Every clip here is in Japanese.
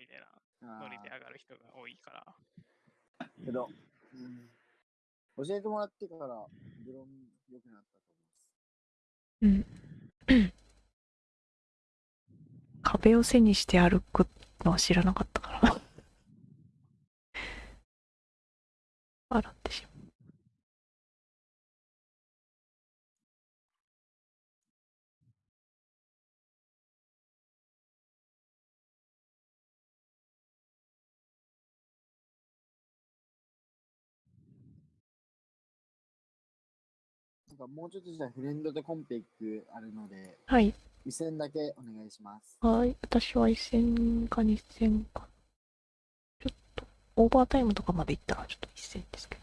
みたいなノリで上がる人が多いから。けど、うん、教えてもらってから、ブロン良くなったと思います。うん。壁を背にして歩くのは知らなかったから。笑ってしまう。かもうちょっとじゃあフレンドとコンペ行くあるので、はい。一戦だけお願いします。はい。私は1戦か2戦か。ちょっと、オーバータイムとかまで行ったらちょっと1戦ですけど。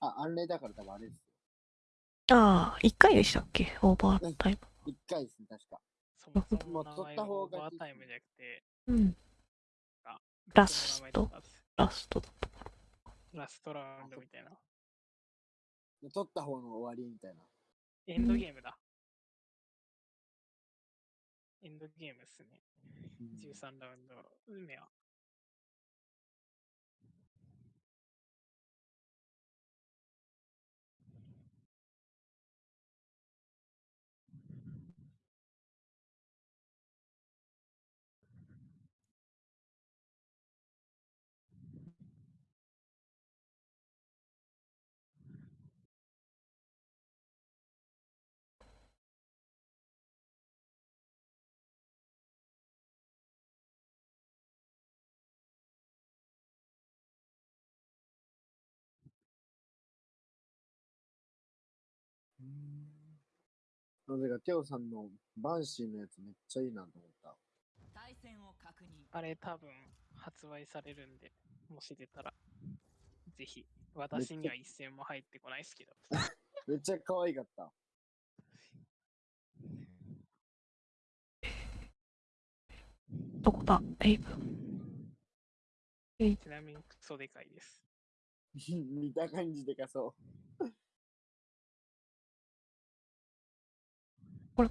あ、アンレイだから多分あれですよ。ああ、1回でしたっけ？オーバータイム。一回ですね、確か。そもそも取った方がオーバータイムじゃなくて、うん。あラストラストだ。ラストラウンドみたいな。取った方の終わりみたいな。エンドゲームだ。エンドゲームっすね。うん13ラウンド目は。なぜか、テオさんのバンシーのやつめっちゃいいなと思った。対戦を確認あれ多分発売されるんで、もし出たら、ぜひ。私には一銭も入ってこないですけど。めっちゃ可愛かった。どこだ？エイブ。ちなみにクソでかいです。見た感じでかそう。これ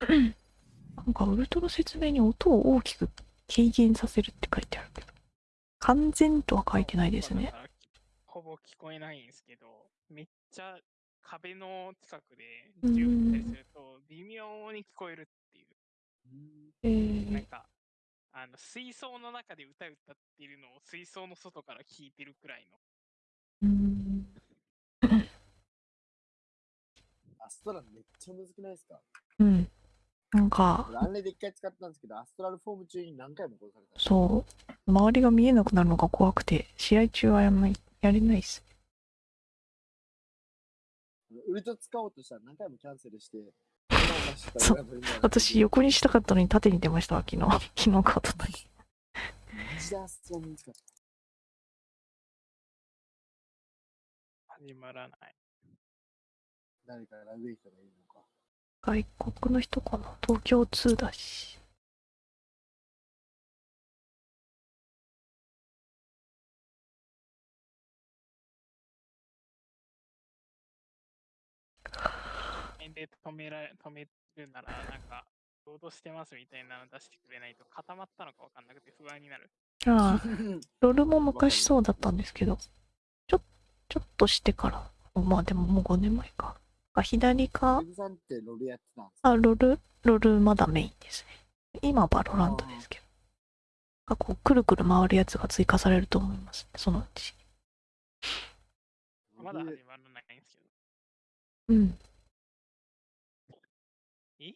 なんかウルトラ説明に音を大きく軽減させるって書いてあるけど。完全とは書いてないですねほぼ聞こえないんですけど、めっちゃ壁の近くでうん銃撃ったりすると、微妙に聞こえるっていう。えー、なんか、あの水槽の中で歌歌っているのを水槽の外から聞いてるくらいの。うーん。アストラルめっちゃむずくないですか？うん。なんか、俺アンレイで一回使ったんですけど、アストラルフォーム中に何回も殺された。そう、周りが見えなくなるのが怖くて、試合中はやんない、やれないっす。ウルト使おうとしたら何回もキャンセルして、そう私、横にしたかったのに縦に出ましたわ、昨日。昨日かとったに。始まらない。誰かラグい人がいるのか。外国の人かな？東京2だし。で止められ、止めるなら、なんか、ロードしてますみたいなの出してくれないと固まったのかわかんなくて不安になる。ああ、ロールも昔そうだったんですけど、ちょ、ちょっとしてから、まあでももう5年前か。あ左かあ、ロール、ロールまだメインですね。今バロランドですけど。あ、こう、くるくる回るやつが追加されると思います。そのうち。まだ始まらないんですけど。うん。え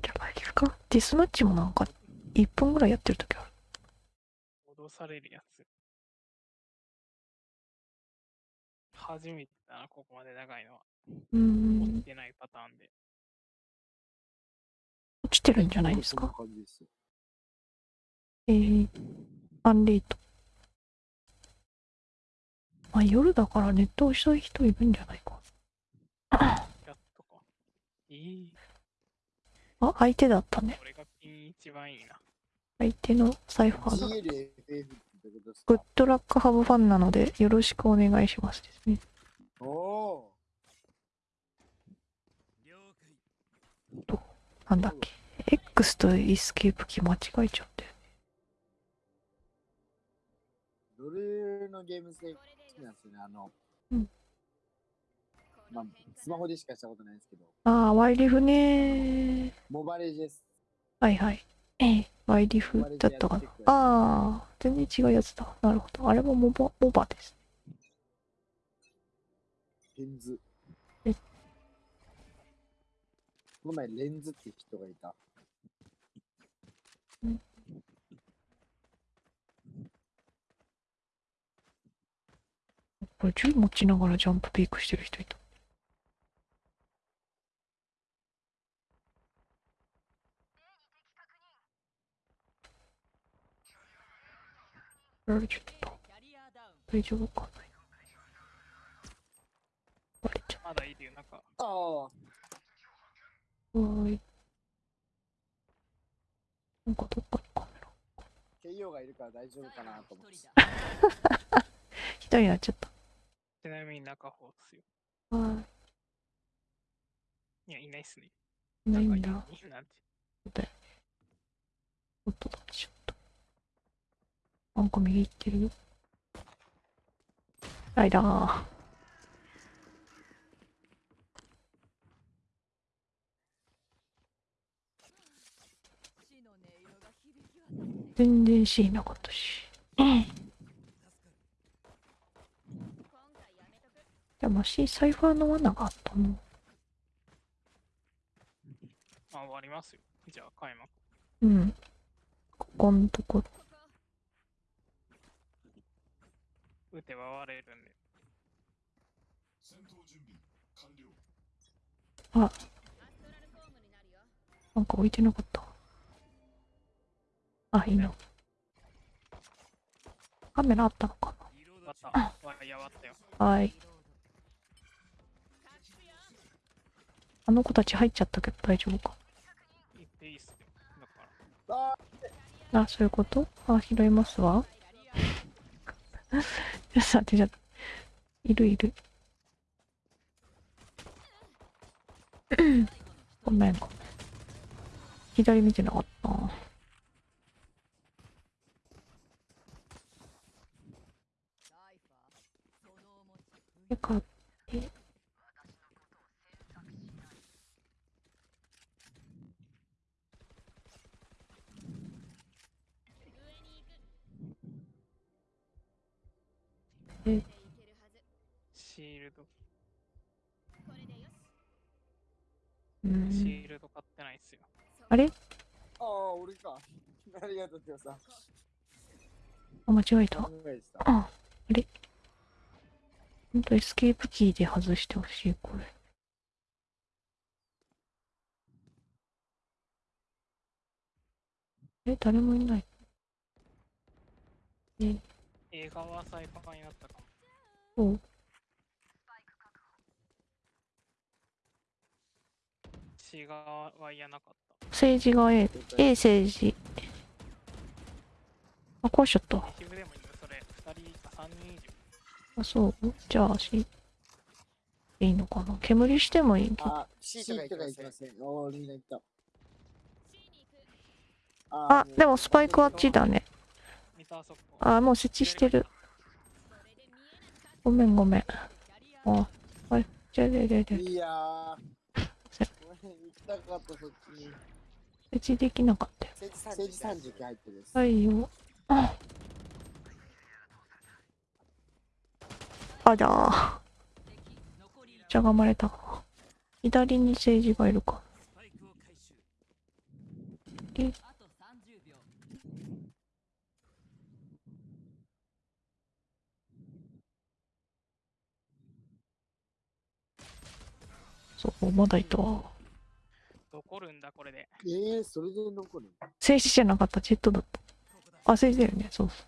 じゃないですか？ディスマッチもなんか、1分ぐらいやってる時ある。脅されるやつ。初めてだな、ここまで長いのは。うーん持っ。てないパターンで。落ちてるんじゃないですそんなか。感じですよ。えー、アンレイト。まあ、夜だからネットをしたい人いるんじゃないか。やっとか。えー、あ、相手だったね。これがピン一番いいな。相手のサイファーだ。GLFF ってどういうことですグッかドラックハブファンなのでよろしくお願いしますですね。おお了解なんだっけ？X とエスケープキー間違えちゃって。ー。ロールのゲーム性好きなんですよね。あの、うんまあ、スマホでしかしたことないんですけど、ああ、ワイリフねモバレジです。はいはい。ええ、ワイリフだったかな。ああ、全然違うやつだ。なるほど。あれもモバ、モバです。レンズ。この前、レンズって人がいた。これ銃持ちながらジャンプピークしてる人いた。やられちゃった。大丈夫かな割れちゃっまだいるよ、なんか。ああ、ーい。なんかどっかにカメラ。KO がいるから大丈夫かなと思って。一人になっちゃった。ちなみに中方ですよ。はいや、いないっすね。い。ないかんだ。いいなんて。音だちょっと。なんか右行ってるよ。ライダー。死の音色が響き渡って全然 C なかったし。でも C サイファーの罠があったの。あ、終わりますよ。じゃあ、開幕。うん。ここんとこ。打てば割れるんで。なんか置いてなかった。あ、いいの。カメラあったのか。な？はい。あの子たち入っちゃったけど大丈夫か？ああ、そういうこと？あ、拾いますわ。ちょっと待って、ちょっと。いるいる。ごめんごめん。左見てなかったな。サイファーそのお持ちよかって。シールド、シん。ールド買ってないっすよ。あれ？ああ、俺か。ありがとう、てさん。あ、間違えた。あ、あれ？ほんとエスケープキーで外してほしい、これ。え、誰もいない。え、映画はサイファーになったかも。そう。シガは嫌なかった。政治が A、A 政治。あ、壊しちゃった。一部でもいいよ、それ。二人か三人以上。あ、そう？じゃあ、し、いいのかな？煙してもいい？けど。あ、シートがいきません。おー、みんな行った。あでもスパイクあっちだねあもう設置してるごめんごめんあはいじゃあじゃあじゃあじゃあいやー。行きたかった、そっちに。設置できなかったよ政治三時期入ってるです。はいよああじゃあ敵残りしゃがまれた。左に政治がいるか。あと30秒そうまだいたわ。残るんだ、これで。えー、それで残る政治じゃなかった。ジェットだった。あ政治だよね。そうそ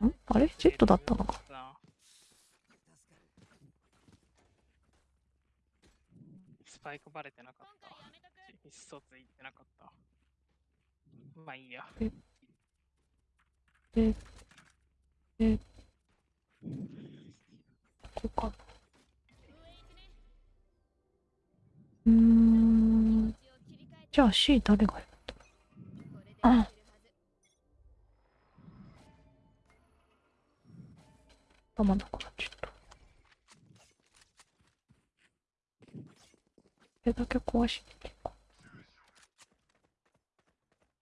う。ん？あれ？ジェットだったのかなスパイクバレてなかった。意思疎通いってなかった。まあいいや。え、えこうかうーんじゃあ C 誰がいるあ頭なくなっちゃったれだけ壊しに行こ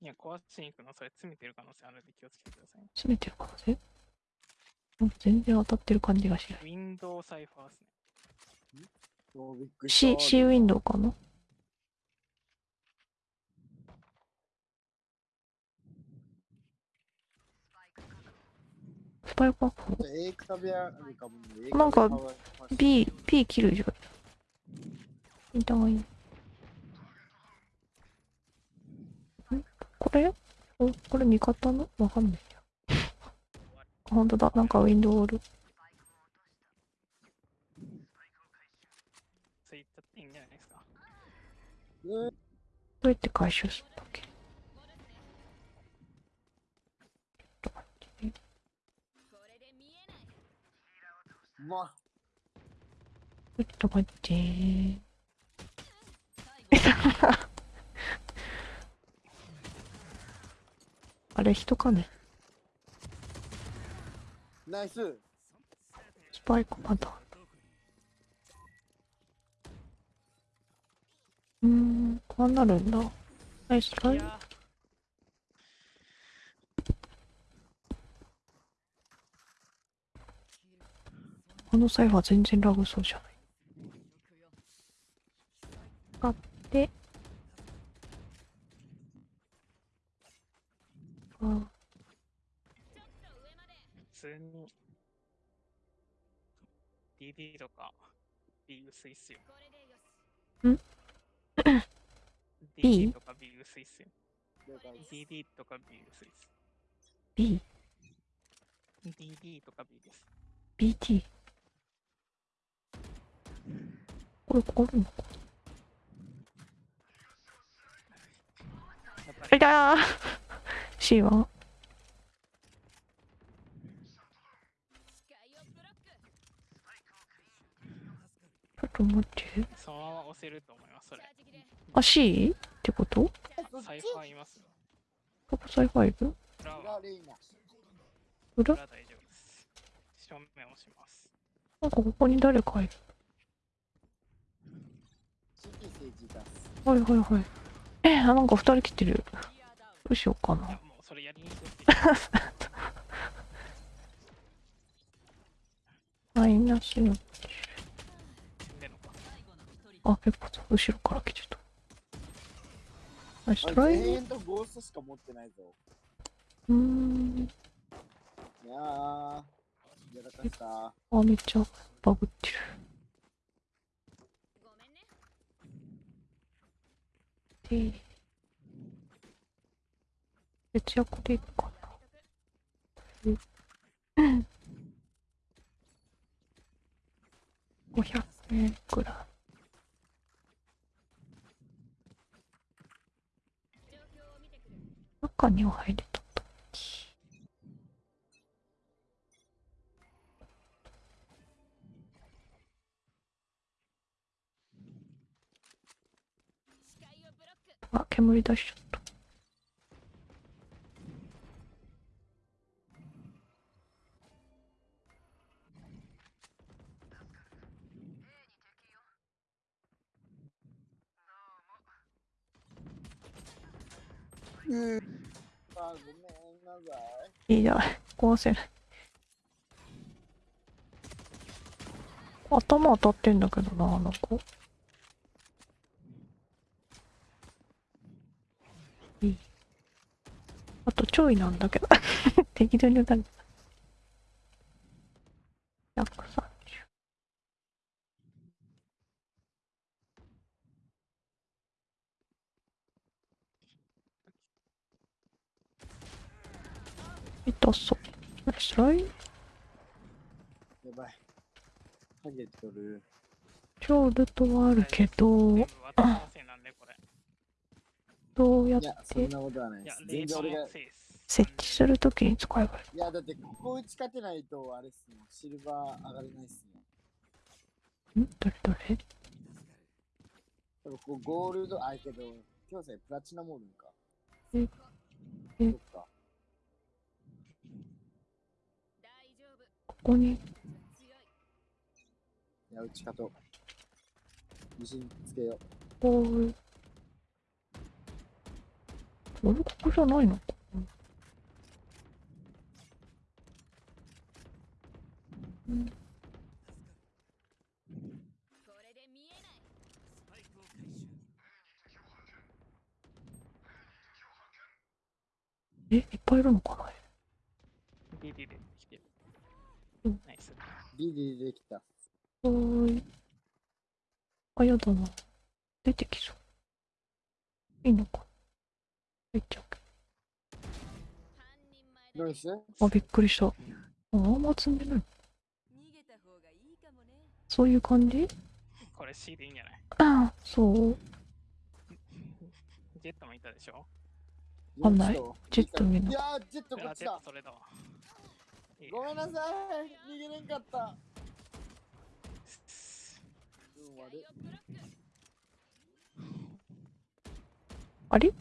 いや、壊しに行くの、それ詰めてる可能性あるんで気をつけてください詰めてる可能性？なんか全然当たってる感じがしない。ウィンドウサイファーですね。おびっくりした C, C ウィンドウかな？スパイクはこう A くたべあるかもね。なんか B、P 切るじゃん。インターがいい。んこれ？お？これ味方の？わかんないや。あほんとだ。なんかウィンドウおる。そう言っちゃっていいんじゃないですか？えーどうやって回収するんだっけ？ちょっと待って あ、れ人かね？ナイス。スパイクまだ。うーん、こうなるんだ。ナイストライ。この際は全然ラグそうじゃない。使って。あ普通に DD とか B 薄いっすよ。ん B？とか B 薄いっすよ。DD とか B 薄いっす。B、DD とか B です。BT。これ、これのか？やっぱりいたー !C はちょっと待って。そのまま押せると思います、それ。あ、C? ってこと？サイファーいますよ。ここサイファイブ？裏？は裏？裏裏大丈夫です。正面押します。なんかここに誰かいる。はいはいはい。え、あなんか二人来てる。どうしようかな マイナスの。あ、結構後ろから来てた。ナイスあトライ。全員とゴーストしか持ってないぞ。うーん。いやー、やらかした。あ、めっちゃバグってる。で、節約でいいかな。500円くらい。中には入れあ、煙出しちゃった。い。いいじゃない。壊せない。頭当たってんだけどな、あの子。ちょいなんだけど。適当に打たれた。130。痛そう。ナイストライやばい。ハゲとる。超ルトはあるけど。どうやっいや、そんてなことはないです。、全然俺がの。せいです。設置するときに使えばいい。いや、だってここ打ち勝てないと、あれっすもん。シルバー上がれないっすね。ん？どれどれ？多分こうゴールド、あ、けど、今日さ、プラチナモードか。ええそっか。ここに、強いいや、打ち勝とう。自信つけよこういう。あれここじゃないのかうんこれで見えないえ、いっぱいいるのかな？ビビで来てるうん。ナイス。う。リリーできた。はーい。あ、やだな。出てきそう。いいのか入っちゃうけどうですど。あ、びっくりした。あ、あんま積んでない。逃げた方がいいかもねそういう感じ？これ C でいいんじゃない？ああ、そう。ジェットもいたでしょ？わかんないジェット見ないやー、ジェットこあ、っちだジェット。それだごめんなさい。逃げれんかった。あれ？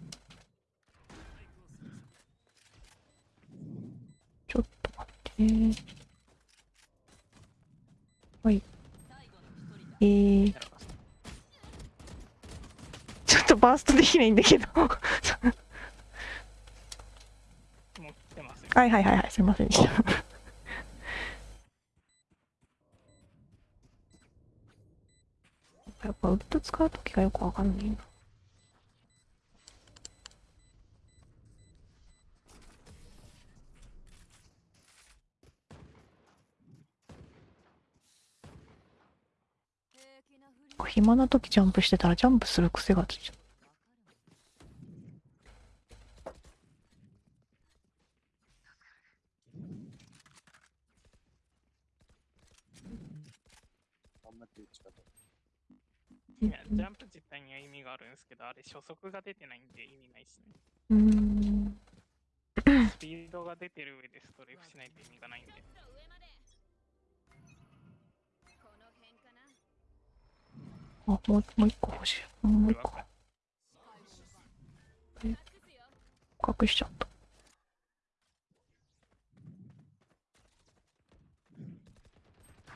ちょっと待ってね。はい。最後の一人だえー、ちょっとバーストできないんだけど。は。いはいはいはい、すいませんでした。やっぱウッド使うときがよくわかんないな。平気なふりこう暇な時ジャンプしてたらジャンプする癖がついちゃう。いや、ジャンプ自体には意味があるんですけど、あれ初速が出てないんで意味ないっすね。うーん。スピードが出てる上でストレーフしないと意味がないんで。あ、もう、もう一個欲しい。もう一個。隠すよ隠しちゃった。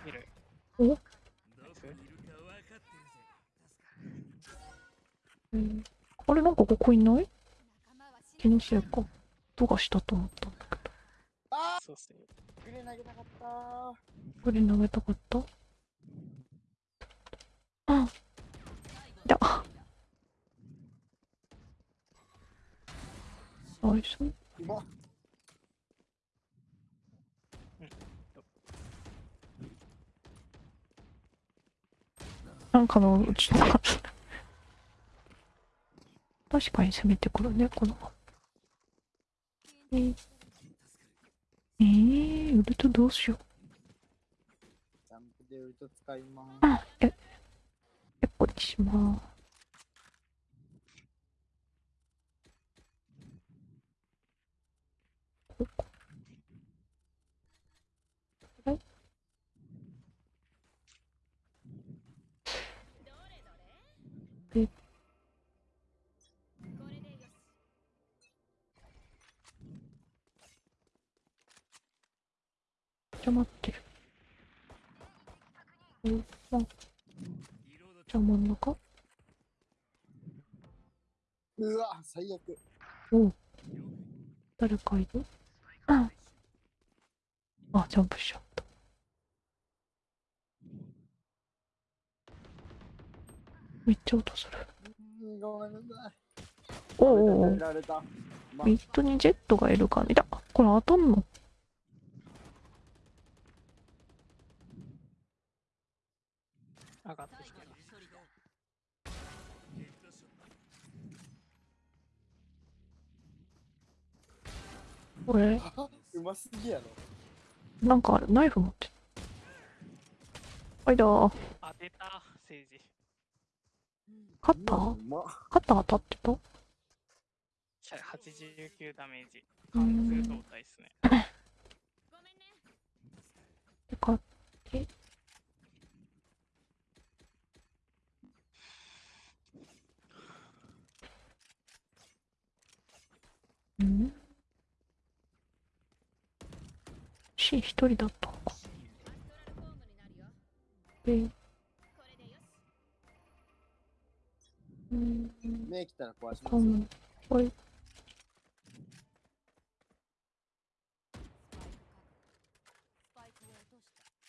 見る？お？ナイスうんあれなんかここいない？気のせいか。音がしたと思ったんだけど。あそうっすね。ー、グレ投げなかったこれ投げたかった？あ、ナイス。うまっなんかのうちの確かに攻めてくるね、この。えー、えー、ウルトどうしよう。ジャンプでウルト使います。あ、え、え、こっちしまーす。ここはいえこれでよしじゃ待ってる。お、あ、じゃあ真ん中うわ、最悪。お誰かいる？うんあ、ジャンプしちゃった。めっちゃ音する。うんごめんなさい。おうおうおミッドにジェットがいる感じだ。これ当たんの？すぎやろ。なんかナイフ持ってる。はいだー。当てた、政治。カッター？カッター当たってた？89ダメージ。うん貫通胴体っすね。で買って。うんし、一人だったのか。で、うん、目来たら壊しかますよ。も。これ、ピ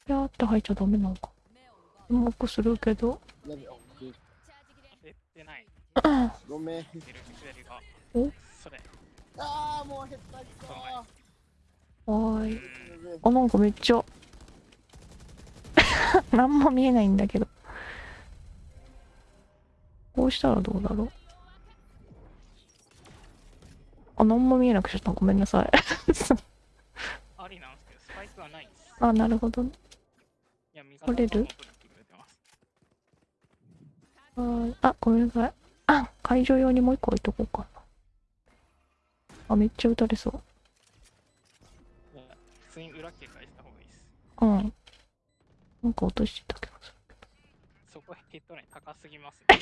ャーって入っちゃダメなのか。うまくするけど。ごめん。おそれ。ああ、もう減ったきた。はーい。あ、なんかめっちゃ。なんも見えないんだけど。こうしたらどうだろう。あ、なんも見えなくしちゃった。ごめんなさい。ありなんですけど、スパイクはないです。あ、なるほどね。取れる？がもう取ってくれてます。はーい。あ、ごめんなさい。あ、会場用にもう一個置いとこうかな。あ、めっちゃ撃たれそう。うん。なんか落としてた気がする。そこヘッドライン高すぎますね。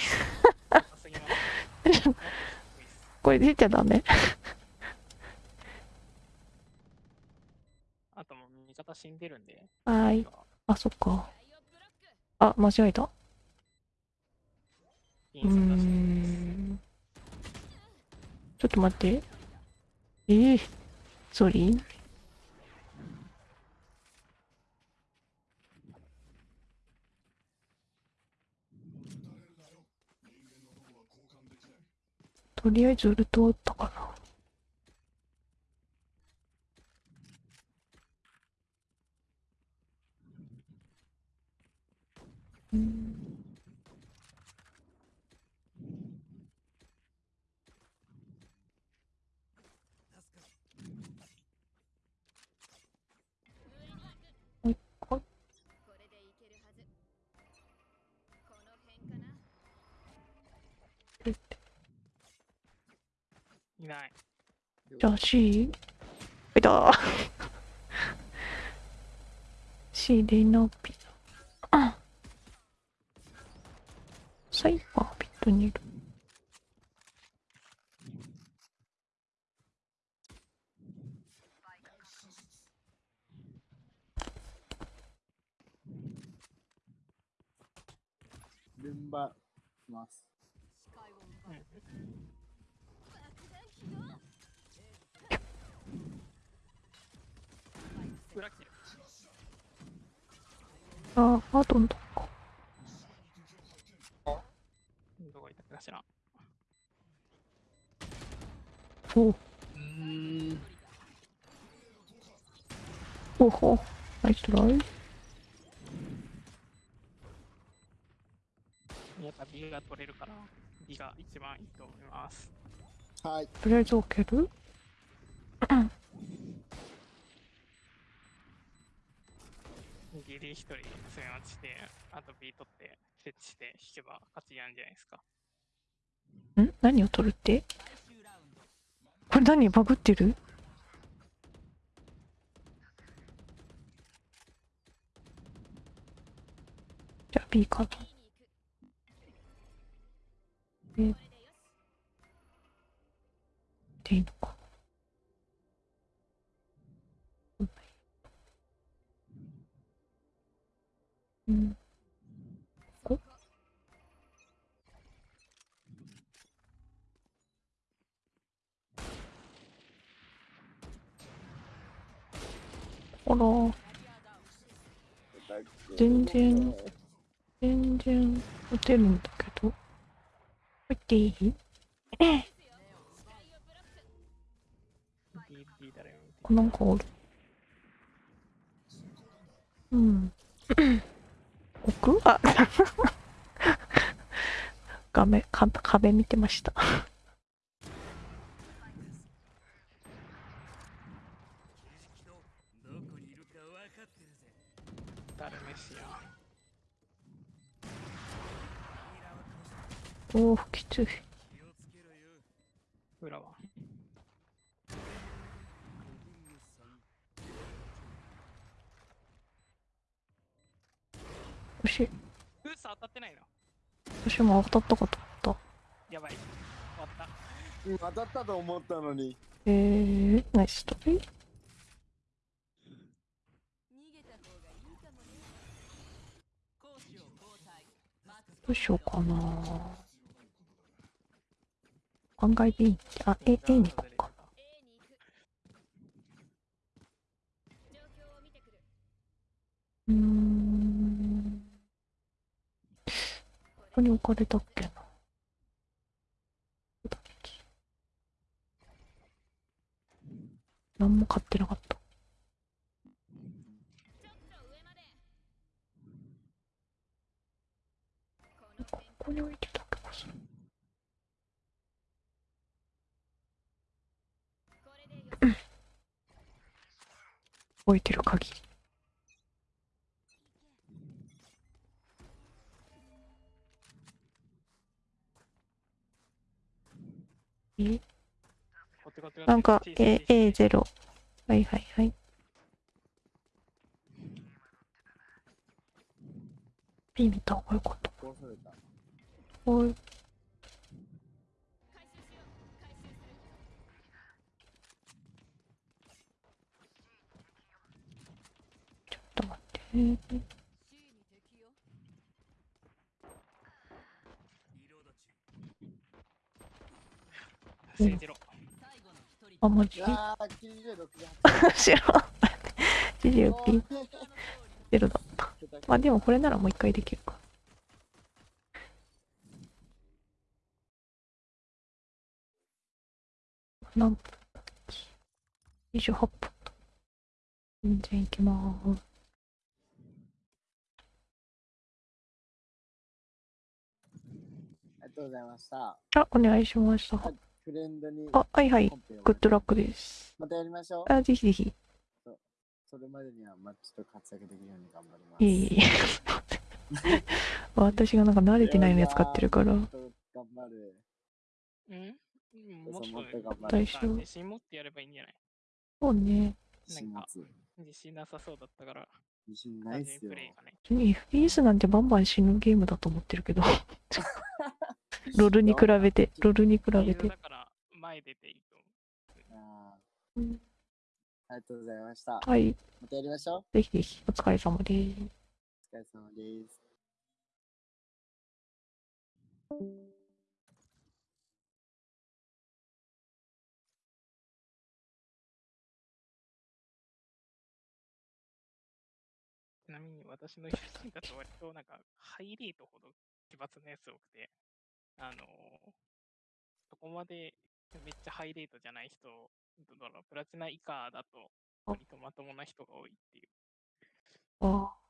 高すぎます、ね。これ出ちゃダメ。あともう味方死んでるんで。はーい。あ、そっか。あ、間違えた。うん。ちょっと待って。ええソリーとりあえずウルト打ったかな。うんもう一個これでいけるはずこの辺かないない。じゃあ C? いた C レナピザ。あサイファーピットにいる。ルンバします。裏切る。あ、あとんどか。どこ行ったかしら。おうーん。おほ。ナイストライ。やっぱ B が取れるから、B が一番いいと思います。はい。とりあえず置ける？ギリ一人攻め落ちて、あと B 取って、設置して引けば勝ちやんじゃないですか。ん？何を取るって？これ何バグってる？じゃあ B かな。えでいいのか。から全然全然打てるんだけど入っていい？D、D だよ。あなんかおるうん。奥？あ。画面か壁見てました誰メシや。おおきつい裏は。私うっさ当たってないな。私も当たったかと思っやばい。終わった。うん当たったと思ったのに。たえー、ナイストリー逃げた方がいいかもねどうしようかな案外 B あ A, A に行こうか A に行く状況を見てくるうーんここに置かれたっけなどうだっけ何も買ってなかったちょっと上までこのここに置いてた気がする。置いてる限り。え？なんか A 小さい A0 はいはいはい。B 見た方がよかったこうされた。おい。回収しよう回収するちょっと待って。C に敵よ政治ろ。あマジいやー、キリで6で知らん。ジジウピ8。ゼロだった。まあでもこれならもう一回できるか何分だっけ28分。だ全然いきまーす。ありがとうございました。あお願いしました。フレンドにあはいはい。グッドラックです。またやりましょう。あぜひぜひ。それまでには、まあ、ちょっと活躍できるように頑張ります。いえいえ。私がなんか慣れてないのや使ってるから。ちょっと頑張る。うん？もっっとと頑張る。大丈夫。自信持ってやればいいんじゃない？そうね。自信持つ。自信なさそうだったから、自信ないっすよ。FPS なんてバンバン死ぬゲームだと思ってるけど。ロールに比べて。ロールに比べて。だから、前出ていいと思あうん。ーありがとうございました。はい。またやりましょう。ぜひぜひ。お疲れ様です。お疲れ様です。なみに私の友人だと割となんか、ハイレートほど奇抜なやつ多くて、あのーそこまでめっちゃハイレートじゃない人、どうだろう、プラチナ以下だと、あ。割とまともな人が多いっていう。あ。あ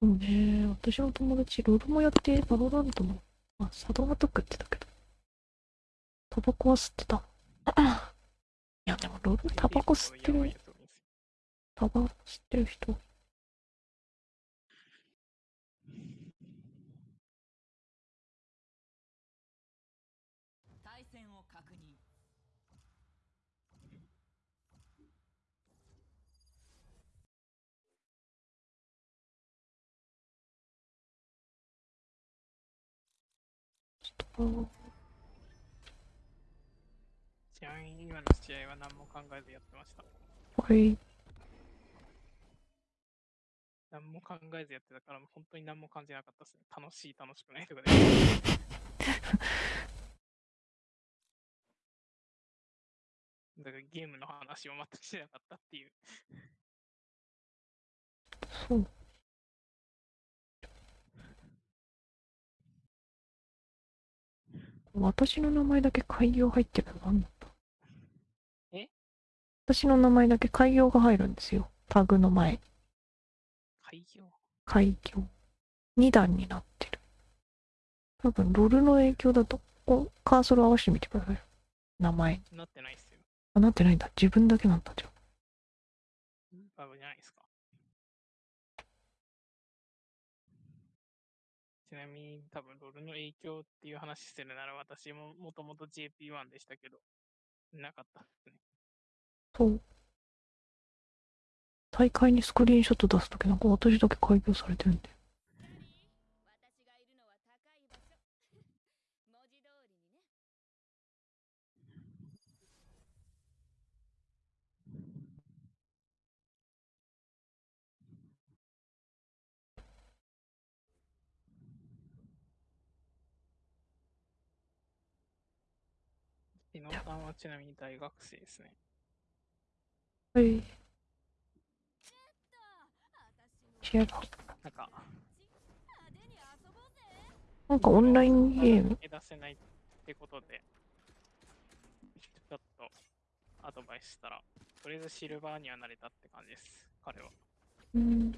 そうね私の友達ロールもやってバロラントもあサドマトックって言ってたけどタバコは吸ってた。いやでもロールタバコ吸ってるタバコ吸ってる人。対戦を確認。あちなみに今の試合は何も考えずやってました。はい何も考えずやってたから、本当に何も感じなかったですね。楽しい、楽しくないとかで。だからゲームの話を全くしなかったっていう。そう。私の名前だけ開業入ってるの何だったえ？私の名前だけ開業が入るんですよ。タグの前。開業開業。2段になってる。多分、ロールの影響だと、こうカーソル合わせてみてください。名前。なってないっすよ。あ、なってないんだ。自分だけなんだ、じゃあ。バグじゃないですか。ちなみに多分ロールの影響っていう話するなら私ももともと JP1 でしたけど、なかったですね。そう。大会にスクリーンショット出すときなんか私だけ開業されてるんで。私がいるのは高い場所文字通りにね日野さんはちなみに大学生ですね。はい。私もシェアだ。なんか、なんかオンラインゲーム。出せないってことで、ちょっとアドバイスしたら、とりあえずシルバーにはなれたって感じです、彼は。うん。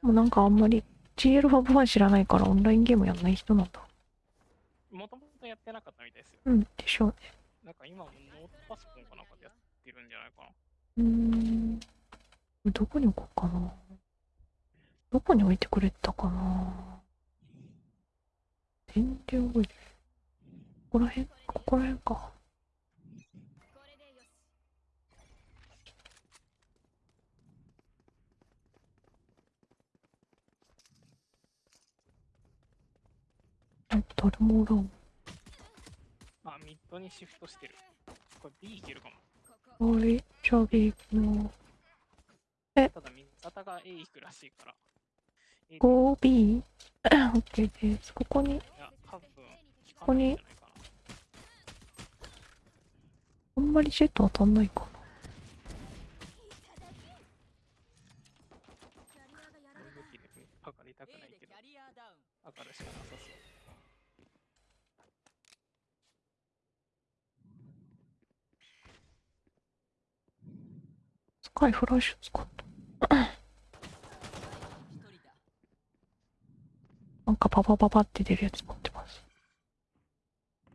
もうなんかあんまり GL ファブファン知らないからオンラインゲームやんない人なんだ。もともとやってなかったみたいですよ。うん、でしょうね。なんか今もノートパソコンかなんかでやってるんじゃないかな。うーん。どこに置こうかな。どこに置いてくれたかな。全然覚えて。ここら辺？ここら辺か。誰もおらん。あ、ミッドにシフトしてる。これ B いけるかも。ここはい、じゃあ B 行くの。ただ、味方が A 行くらしいから。A で 5B? OK です。ここに、ここに。あんまりジェット当たんないかな。スカイフラッシュ使った。なんかパパパパって出るやつ持ってます。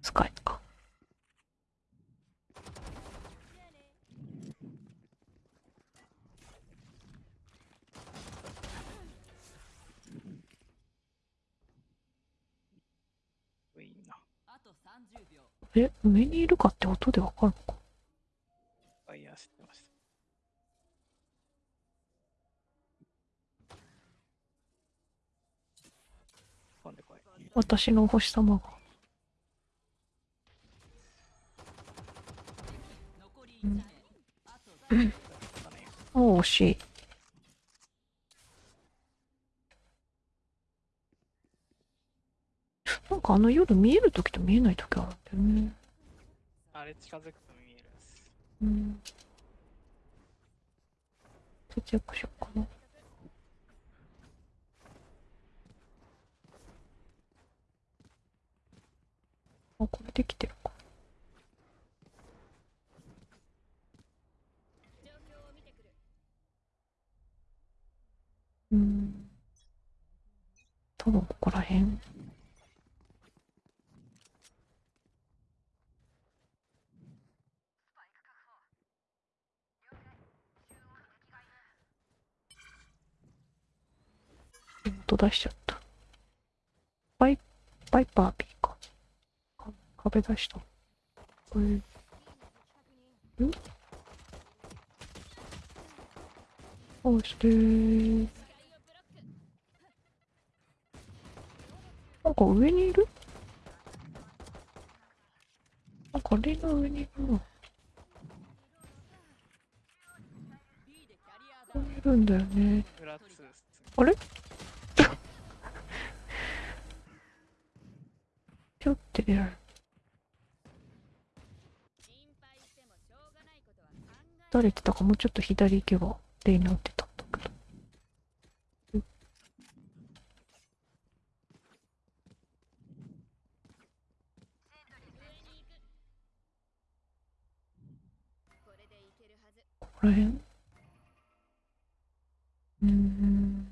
スカイか。いいな。あと30秒え、上にいるかって音でわかるのかファイヤー知ってました。飛んでこい。私のお星様が。残り1名あとだねあ、惜しい。なんかあの夜見えるときと見えないときあるんだよね。あれ近づくと見えるんです。うん。節約しようかな。あ、これできてるか。うん。多分ここら辺。音出しちゃった。バイ、バイパー B か。か壁出した。これ、ん？そして、なんか上にいる？なんかレの上にいるな。ここにいるんだよね。裏2っすね。あれちょって出られる。たれてたかもうちょっと左行けばレイナ打ってたんだけど。上に行くこれでいけるはずここら辺うーん、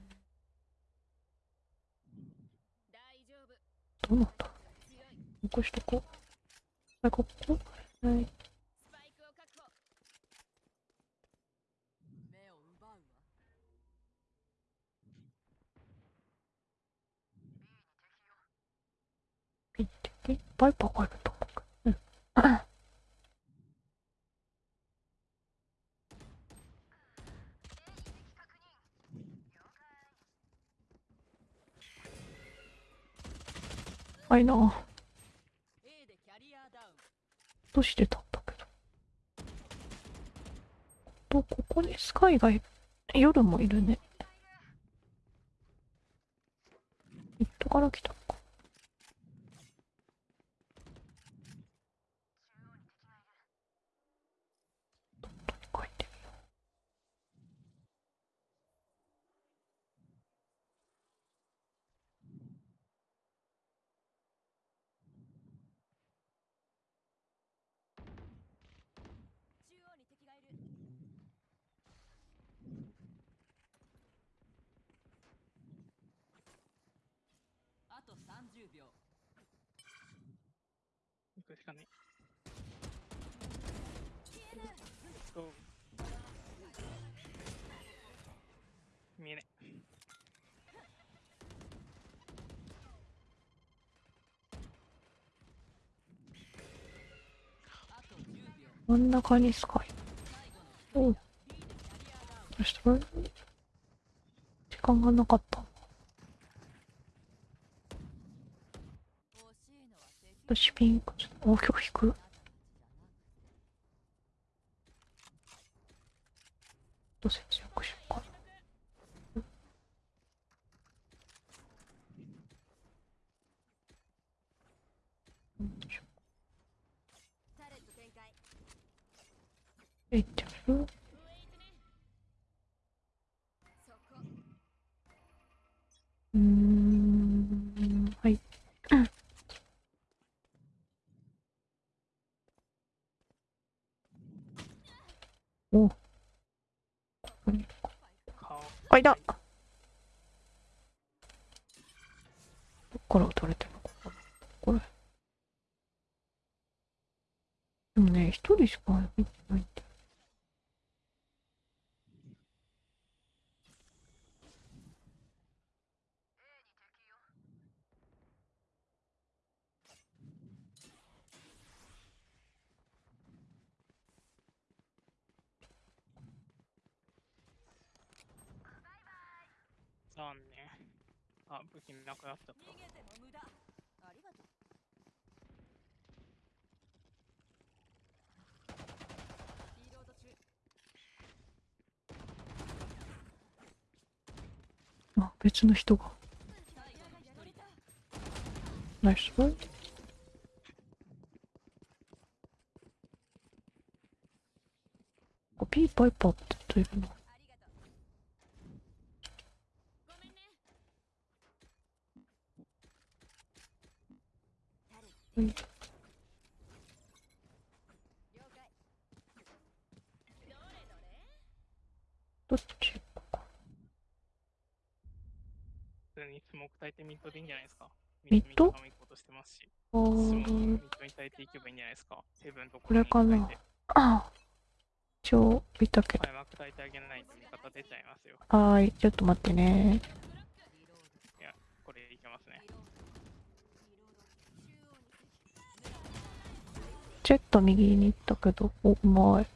大丈夫どうなんだ強い残しとこう。はい、ここはい。スパイクを確保目を奪うわピッて、え、バイパーがいると思うけど。うん。はいな。A でキャリアダウンとしてたんだけど。と、ここにスカイがいる。夜もいるね。ミッドから来たのか。どっとに書いてみよ中央に敵がいるあと30秒行くしかねと見えない。真ん中にスカイ。最後のおう。した、時間がなかった。欲しいのは敵私ピンク、お、今日引く？どうせようかな。うんよいしょタレット展開えいっちゃう上行くねそこうーん、はい。おここに顔あ、いたどっから撃たれてるのかなこれ。でもね、一人しか見てないんだよ。残念あ武器なくなっちゃった逃げても無駄ありがとうリロード中あ、別の人が。ナイスボーイ。あピーパイパーって言ってるの。ありがとうごめんねタレットうん了解どれどれどっち行こうか。普通にスモーク焚いてミッドでいいんじゃないですか。ミッド？ミッドとしてますしミーッドに焚いていけばいいんじゃないですか。ヘブンとこれかなあ、一応見たけど。はい、てあげないと味方出ちゃいますよ。はーい、ちょっと待ってね。リロードこれいけますね。ちょっと右に行ったけど、お、うまい。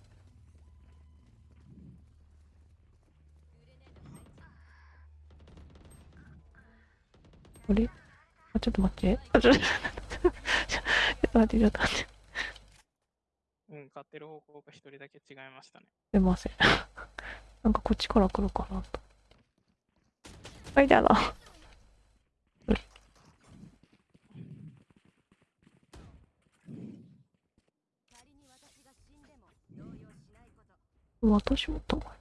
あれ？あ、ちょっと待って。あ、ちょっと、ちょっと待って、ちょっと待って。うん買ってる方向が一人だけ違いましたねすいません。なんかこっちから来るかなと。はい、だな。仮に私が死んでも動揺しないこと私も玉か。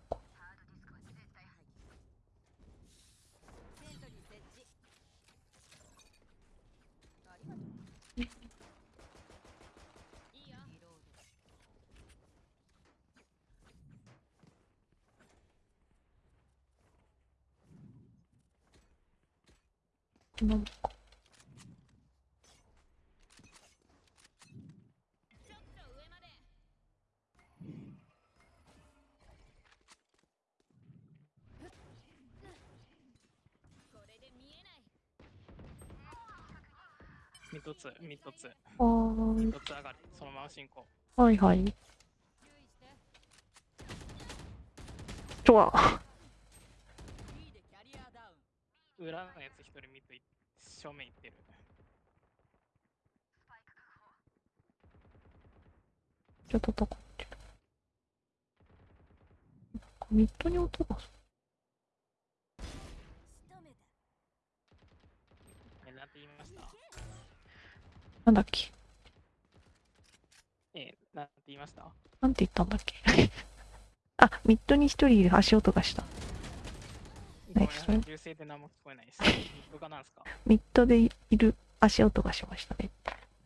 セントリー設置ありがとういいよリロードこんなもんか。ちょっと上までこれで見えないミッドツー、ミッドツー、あーミッドツー上がる。そのまま進行。はいはい。とは。裏のやつ一人ミッドい正面行ってる。ちょっと戦ってる？なんかミッドに音がす仕なんだっけ？え、なんて言いました？なんて言ったんだっけ？あ、ミッドに一人いる足音がした。ごめんなさい、それ？銃声で何も聞こえないです。ミッドがなんすか？ミッドでいる足音がしましたね。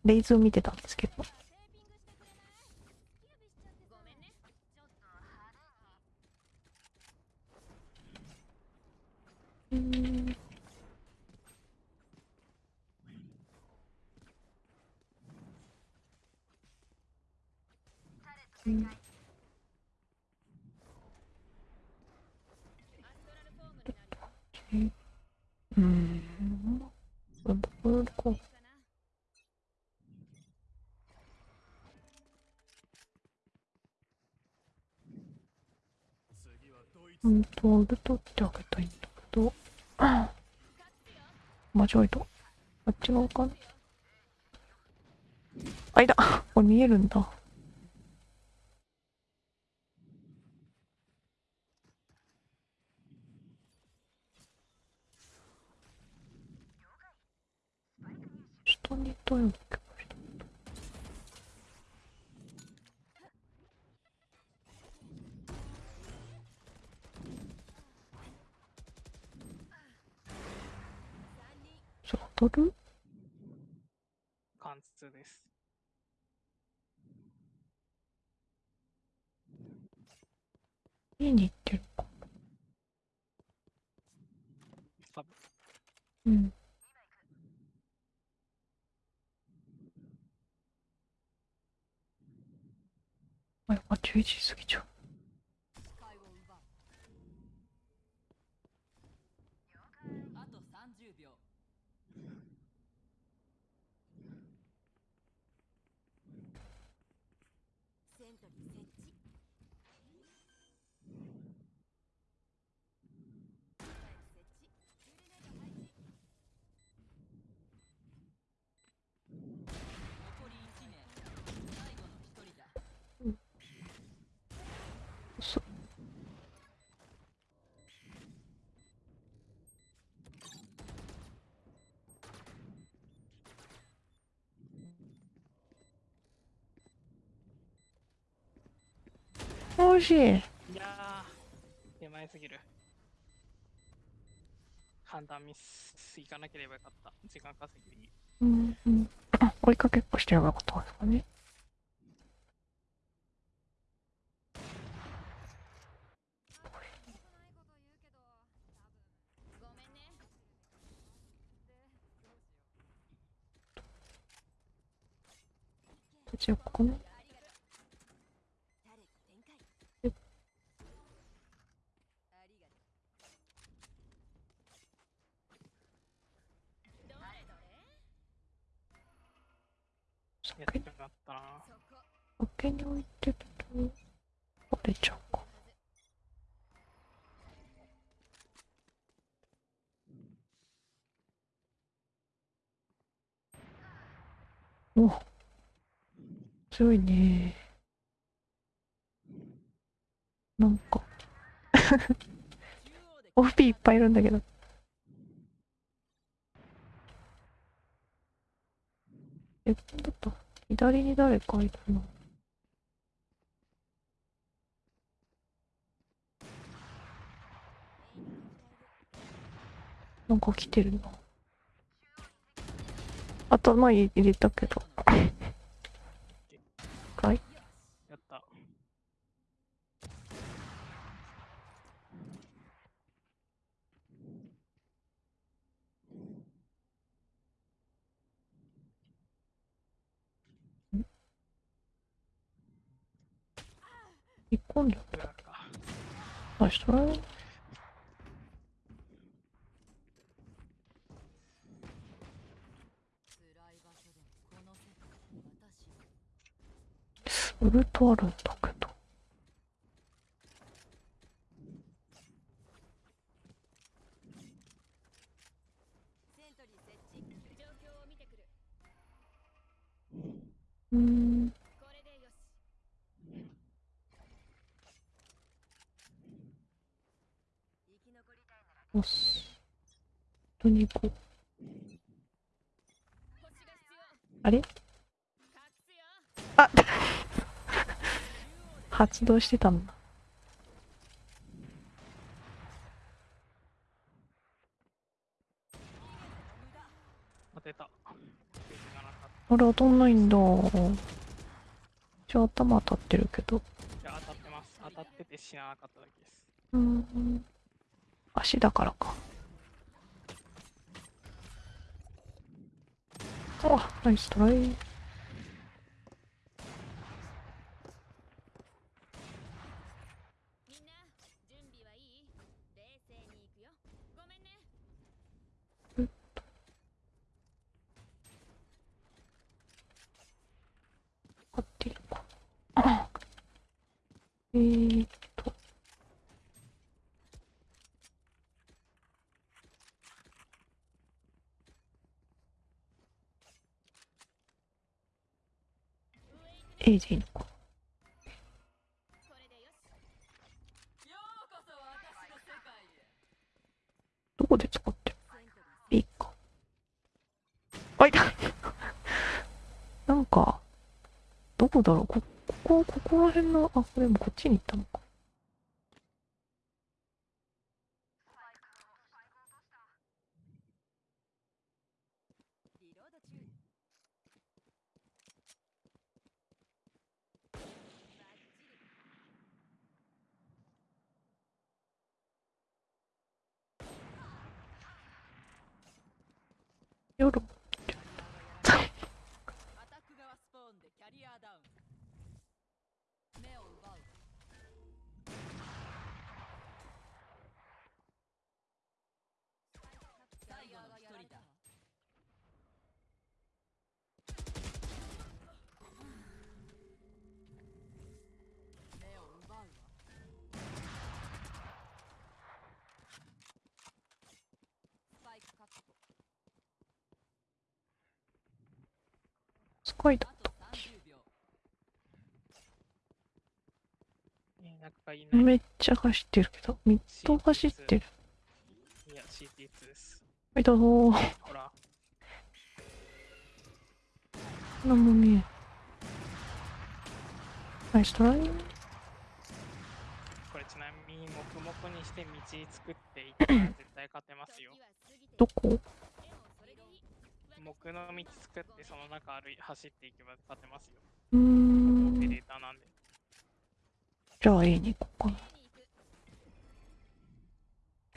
レイズを見てたんですけど。テーピングしてくれないキラビしちゃってごめんねちょっと派手にうーん。うんアストラルフォームになるようーん。僕こういいかなうんと、ウルトってあげたいんだけど。間違えた。あっち側かな。あ、いた。これ見えるんだ。惜しい。いやー、手前すぎる。判断ミスいかなければよかった。時間稼ぎ。うんうん。あ追いかけっこしてればよかったんですかね。ごめんねじゃあ、この、タレット展開えありがとうどれどれやってしまったな。そこ酒に置いてると、割れちゃうか。お強いね。なんか、中央で OP いっぱいいるんだけど。え、だった左に誰かいるの？なんか来てるな頭入れたけど。今度。だ。裏か。ナイストライ。辛い場所でもこの世界私ウルトあるんだ。けど。セントリー設置状況を見てくるうーん。これでよし生き残りたいならよし。どこに行こう。星が必要あれ？あ 発動してたんだ。あれ当たんないんだ。一応頭当たってるけど。た。いや、当たってます。当たってて知らなかっただけです。うーん。足だからか。あ、ナイストライ。みんな準備はいい冷静に行くよごめんね合ってるか。あえーっと。A でいいのか。どこで使ってる？セントリー ?B か。あ、いたなんか、どこだろう？こ、ここ、ここら辺の、あ、これもこっちに行ったのか。リロード中バッチリ夜。スカイだあ。と30秒えー、なんかいない。めっちゃ走ってるけど、ミッド走ってる。いや、CT2 です。はい、どうぞ。ほら、何も見えん。ナイストライ。これちなみに黙々にして道作っていったら絶対勝てますよ。どこ？木の道作ってその中歩い走っていけば勝てますよ。うーオペん。レーターなんで。じゃあ A に行こうかな。に行く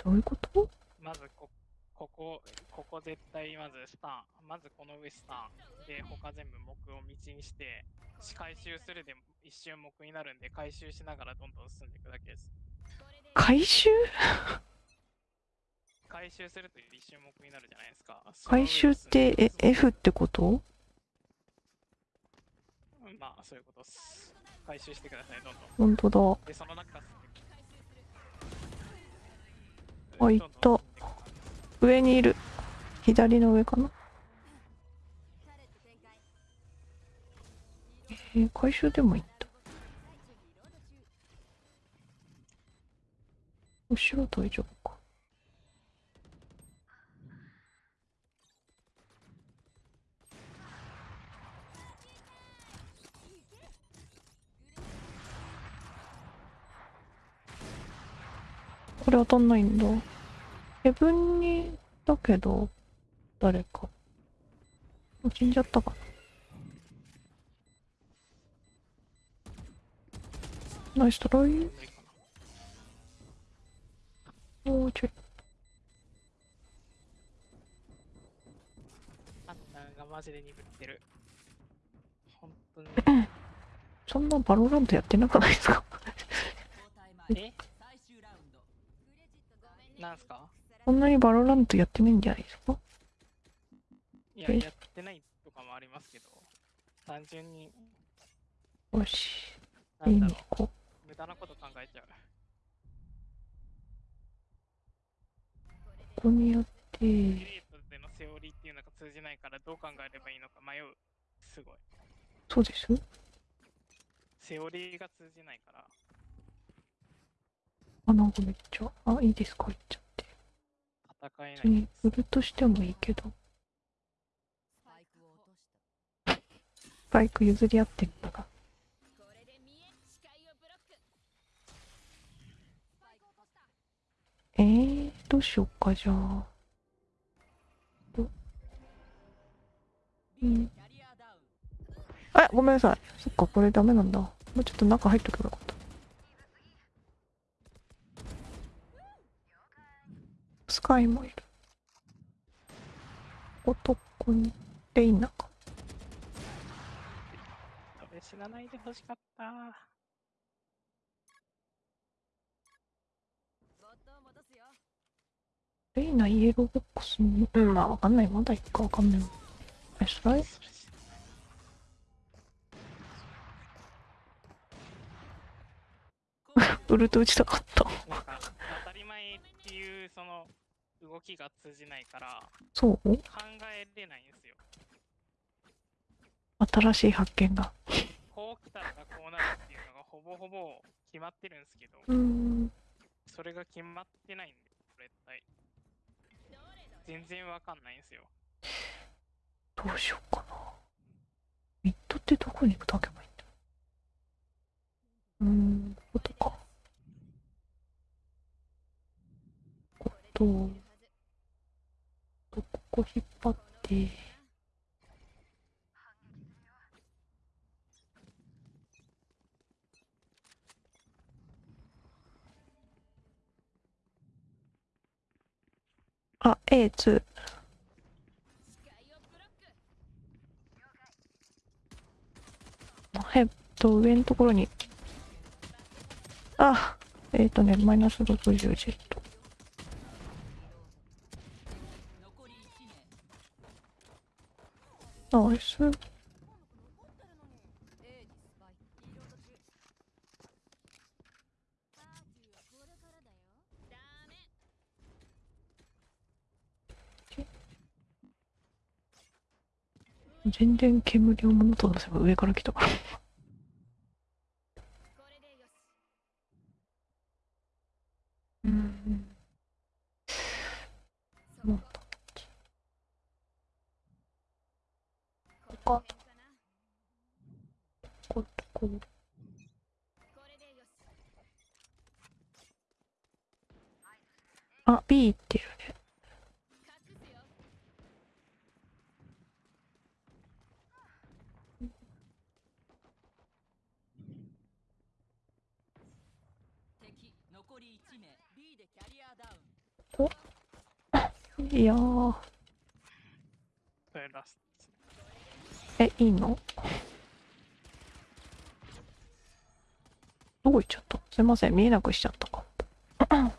どういうこと？まずこ、ここ、ここ絶対まずスタン。まずこの上スタン。で、他全部木を道にして、回収するで一瞬木になるんで、回収しながらどんどん進んでいくだけです。回収？回収すると一瞬木になるじゃないですか。回収って、え、F ってこと？うんまあ、そういうことです。回収してください、どんどん。ほんとだ。で、その中あ行った上にいる。左の上かな？えー、回収でもいいんだ。最中リロード中後ろ大丈夫か。れ当たんないんだ。ヘブンにだけど、誰か。もう死んじゃったかな。ナイストライ。もうちょい。あ勘がマジで鈍ってる。本当に。そんなバロラントやってなくないですか？え？なんすか？そんなにバロラントやってないんじゃないですか？いや、え？やってないとかもありますけど、単純に、よし。なんだろね、こう、無駄なこと考えちゃう。う。ここによって、でのセオリーっていうのが通じないからどう考えればいいのか迷う。すごい。そうです？セオリーが通じないから、あ、なんかめっちゃ、あ、いいですか言っちゃって。戦えない別に売るとしてもいいけど、スパイクを落としたバイク譲り合ってんだが。えー、どうしようか、じゃあ。B うんあ、ごめんなさい。そっか、これダメなんだ。もうちょっと中入っとけばよかった。スカイもいる。男に、レイナか。それ死なないでほしかった。ボットを戻すよレイナイエローボックスに、うん、まあわかんない。まだいっかわかんない。え、スライそれ？死 ウルト打ちたかった。なんか、当たり前っていう、その、動きが通じないから、そう？考えれないんですよ。新しい発見が。こう来たらこうなるっていうのがほぼほぼ決まってるんですけど。それが決まってないんで、絶対。全然わかんないんですよ。どうしようかな。ミッドってどこに炊けばいいんだうーん、こことか。こと、とこ引っ張って、あ、A2。えっと、上のところに。あ、えっ、とね、マイナス60ジェット。残り1名ナイス。A にスパイクリロード中パーティーはこれからだよダメ全然煙を物と出せば上から来たから。これでよしうん。そこもうとこの辺かなこうこう。これでよしあ、B 行ってるね。隠すよ敵残り1名 B でキャリアダウンいやー。それラスえ、いいの？どこ行っちゃった？すいません、見えなくしちゃったかも。ナイ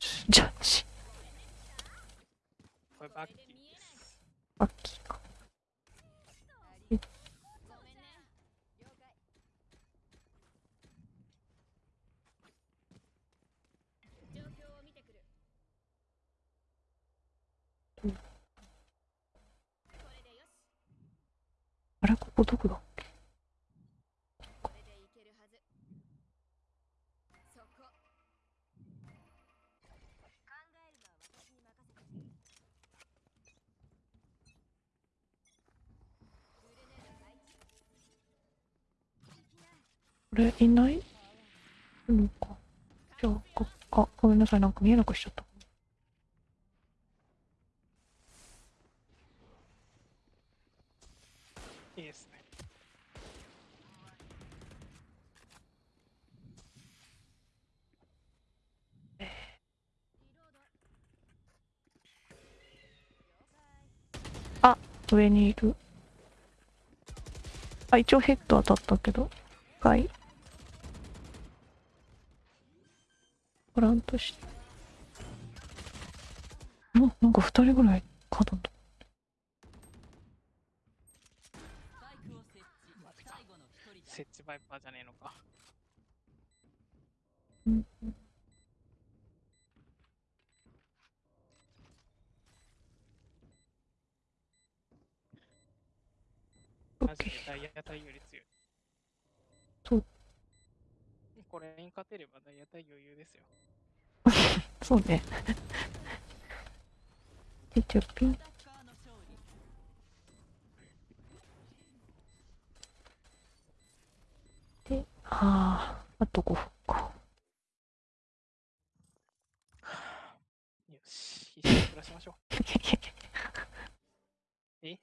スジャッジ。ト。これバッキーです。バッキーか。ごめんね了解状況を見てくるうんこれでよしあれ、ここどこだっけこれでいけるはずそこ考えるのは私に任せてグレネード配置これいないのか。じゃあ、こなんか見えなくしちゃった。いいですね。リロード了解上にいる。あ、一応ヘッド当たったけど。深い。らんとして。な、なんか二人ぐらい角と。スパイクを設置最後の一人設置バイパーじゃねえのか。勝てれば大屋台余裕ですよ。そうね。ピチョ。で、ああ、あと5分か。よし、一緒に暮らしましょう。え？